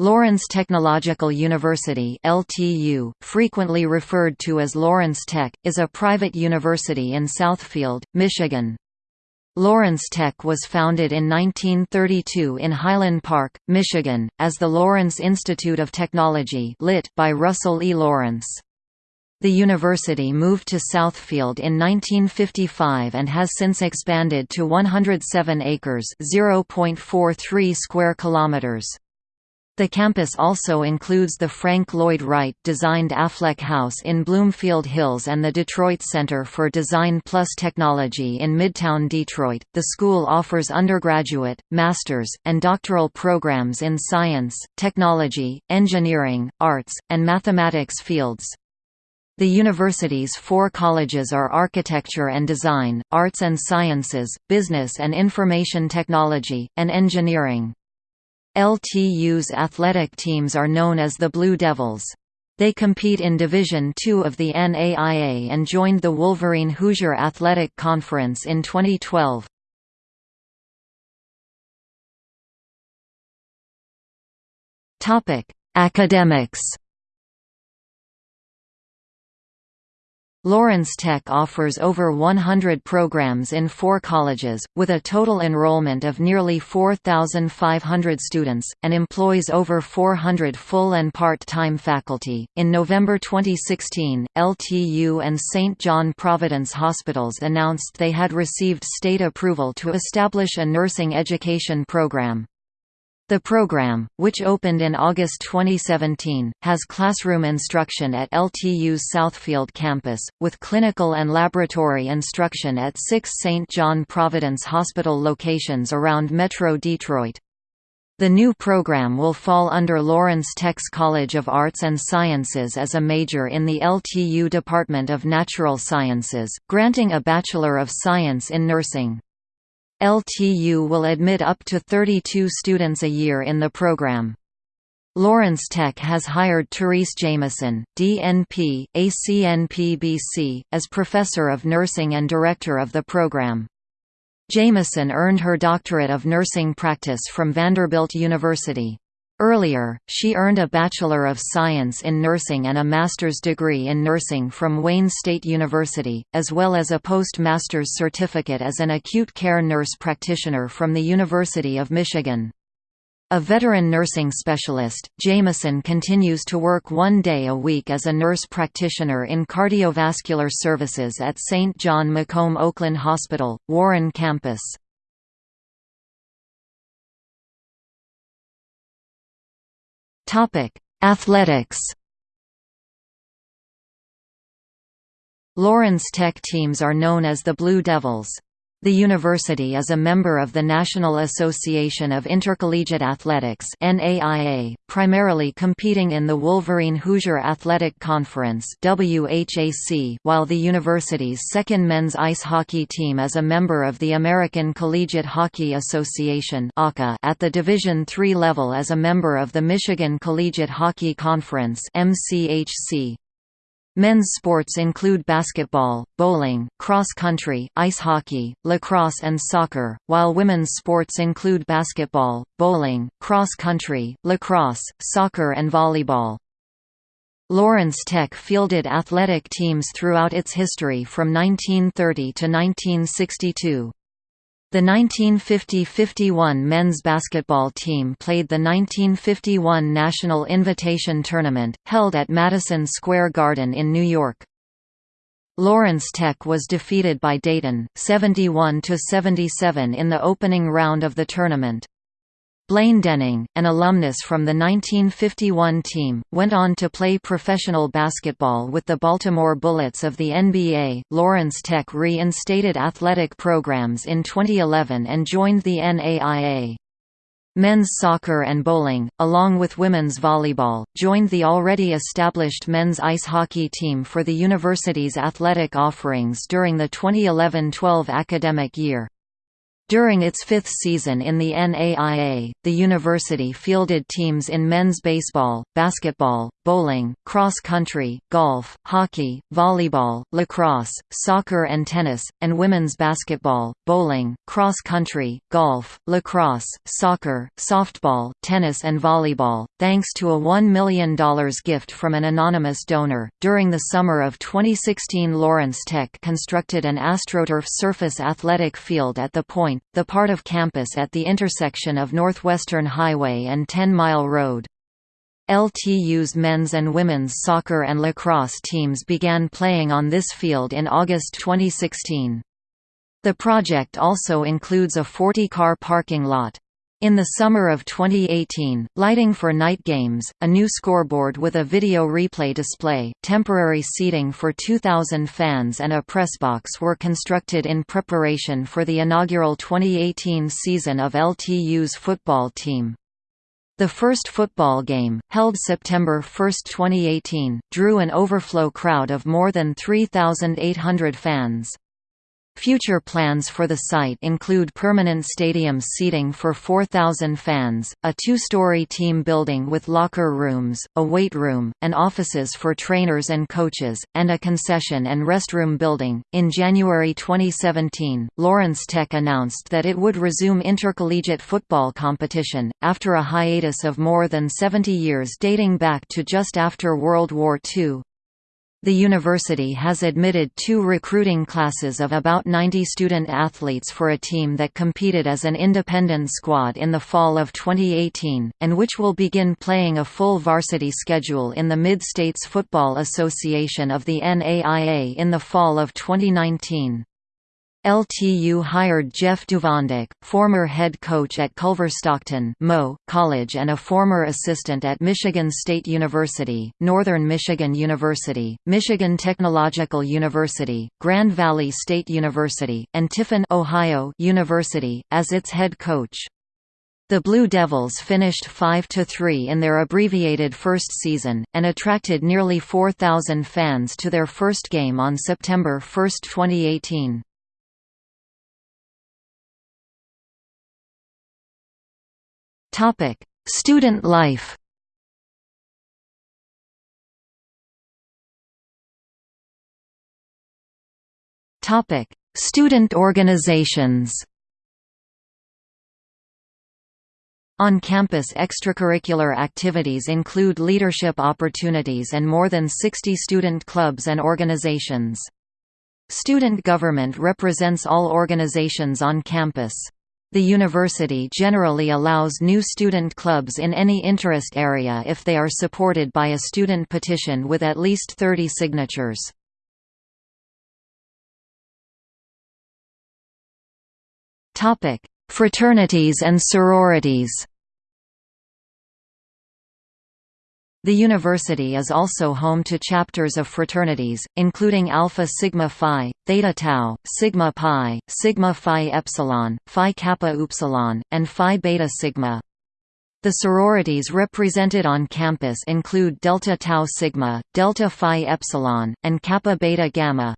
Lawrence Technological University LTU, frequently referred to as Lawrence Tech, is a private university in Southfield, Michigan. Lawrence Tech was founded in 1932 in Highland Park, Michigan, as the Lawrence Institute of Technology lit by Russell E. Lawrence. The university moved to Southfield in 1955 and has since expanded to 107 acres (0.43 square kilometers). The campus also includes the Frank Lloyd Wright designed Affleck House in Bloomfield Hills and the Detroit Center for Design Plus Technology in Midtown Detroit. The school offers undergraduate, master's, and doctoral programs in science, technology, engineering, arts, and mathematics fields. The university's four colleges are Architecture and Design, Arts and Sciences, Business and Information Technology, and Engineering. LTU's athletic teams are known as the Blue Devils. They compete in Division II of the NAIA and joined the Wolverine Hoosier Athletic Conference in 2012. Academics Lawrence Tech offers over 100 programs in four colleges, with a total enrollment of nearly 4,500 students, and employs over 400 full and part-time faculty. In November 2016, LTU and St. John Providence Hospitals announced they had received state approval to establish a nursing education program. The program, which opened in August 2017, has classroom instruction at LTU's Southfield campus, with clinical and laboratory instruction at six St. John Providence Hospital locations around Metro Detroit. The new program will fall under Lawrence Tech's College of Arts and Sciences as a major in the LTU Department of Natural Sciences, granting a Bachelor of Science in Nursing. LTU will admit up to 32 students a year in the program. Lawrence Tech has hired Therese Jamison, DNP, ACNP-BC, as Professor of Nursing and Director of the program. Jamison earned her Doctorate of Nursing Practice from Vanderbilt University. Earlier, she earned a Bachelor of Science in Nursing and a master's degree in nursing from Wayne State University, as well as a postmaster's certificate as an acute care nurse practitioner from the University of Michigan. A veteran nursing specialist, Jamison continues to work one day a week as a nurse practitioner in cardiovascular services at St. John Macomb Oakland Hospital, Warren campus. Topic: Athletics. Lawrence Tech teams are known as the Blue Devils. The university is a member of the National Association of Intercollegiate Athletics NAIA, primarily competing in the Wolverine Hoosier Athletic Conference WHAC, while the university's second men's ice hockey team is a member of the American Collegiate Hockey Association at the Division III level as a member of the Michigan Collegiate Hockey Conference MCHC. Men's sports include basketball, bowling, cross-country, ice hockey, lacrosse and soccer, while women's sports include basketball, bowling, cross-country, lacrosse, soccer and volleyball. Lawrence Tech fielded athletic teams throughout its history from 1930 to 1962. The 1950–51 men's basketball team played the 1951 National Invitation Tournament, held at Madison Square Garden in New York. Lawrence Tech was defeated by Dayton, 71–77 in the opening round of the tournament. Blaine Denning, an alumnus from the 1951 team, went on to play professional basketball with the Baltimore Bullets of the NBA. Lawrence Tech reinstated athletic programs in 2011 and joined the NAIA. Men's soccer and bowling, along with women's volleyball, joined the already established men's ice hockey team for the university's athletic offerings during the 2011–12 academic year. During its fifth season in the NAIA, the university fielded teams in men's baseball, basketball, bowling, cross-country, golf, hockey, volleyball, lacrosse, soccer and tennis, and women's basketball, bowling, cross-country, golf, lacrosse, soccer, softball, tennis and volleyball, thanks to a $1 million gift from an anonymous donor. During the summer of 2016 Lawrence Tech constructed an AstroTurf surface athletic field at the Point, the part of campus at the intersection of Northwestern Highway and Ten Mile Road. LTU's men's and women's soccer and lacrosse teams began playing on this field in August 2016. The project also includes a 40-car parking lot. In the summer of 2018, lighting for night games, a new scoreboard with a video replay display, temporary seating for 2,000 fans and a press box were constructed in preparation for the inaugural 2018 season of LTU's football team. The first football game, held September 1, 2018, drew an overflow crowd of more than 3,800 fans. Future plans for the site include permanent stadium seating for 4,000 fans, a two-story team building with locker rooms, a weight room, and offices for trainers and coaches, and a concession and restroom building. In January 2017, Lawrence Tech announced that it would resume intercollegiate football competition, after a hiatus of more than 70 years dating back to just after World War II. The university has admitted two recruiting classes of about 90 student athletes for a team that competed as an independent squad in the fall of 2018, and which will begin playing a full varsity schedule in the Mid-States Football Association of the NAIA in the fall of 2019. LTU hired Jeff Duvendeck, former head coach at Culver Stockton Mo College and a former assistant at Michigan State University, Northern Michigan University, Michigan Technological University, Grand Valley State University, and Tiffin Ohio University, as its head coach. The Blue Devils finished 5–3 in their abbreviated first season, and attracted nearly 4,000 fans to their first game on September 1, 2018. Topic: Student life. Topic: Student organizations. On-campus extracurricular activities include leadership opportunities and more than 60 student clubs and organizations. Student government represents all organizations on campus. The university generally allows new student clubs in any interest area if they are supported by a student petition with at least 30 signatures. Fraternities and sororities The university is also home to chapters of fraternities, including Alpha Sigma Phi, Theta Tau, Sigma Pi, Sigma Phi Epsilon, Phi Kappa Upsilon, and Phi Beta Sigma. The sororities represented on campus include Delta Tau Sigma, Delta Phi Epsilon, and Kappa Beta Gamma.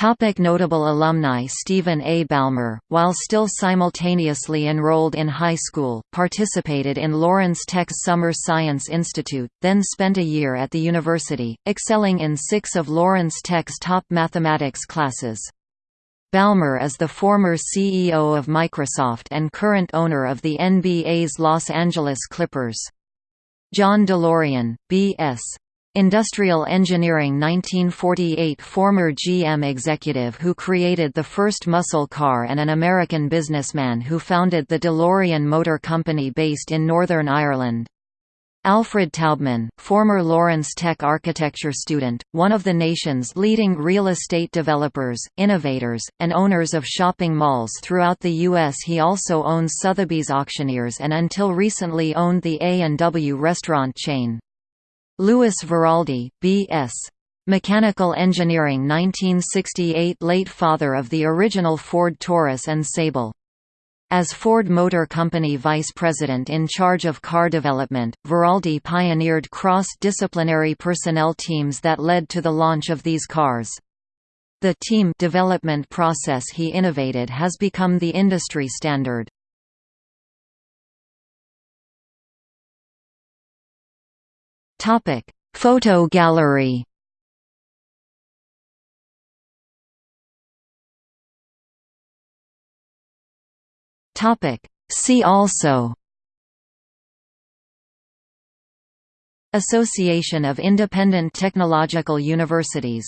Topic notable alumni Steven A. Ballmer, while still simultaneously enrolled in high school, participated in Lawrence Tech's Summer Science Institute, then spent a year at the university, excelling in six of Lawrence Tech's top mathematics classes. Ballmer is the former CEO of Microsoft and current owner of the NBA's Los Angeles Clippers. John DeLorean, B.S. Industrial Engineering 1948 Former GM executive who created the first muscle car and an American businessman who founded the DeLorean Motor Company based in Northern Ireland. Alfred Taubman, former Lawrence Tech architecture student, one of the nation's leading real estate developers, innovators, and owners of shopping malls throughout the U.S. He also owns Sotheby's Auctioneers and until recently owned the A&W restaurant chain. Lewis Veraldi, B.S. Mechanical Engineering 1968 late father of the original Ford Taurus and Sable. As Ford Motor Company vice president in charge of car development, Viraldi pioneered cross-disciplinary personnel teams that led to the launch of these cars. The team development process he innovated has become the industry standard. Topic: Photo gallery. Topic: See also Association of Independent Technological Universities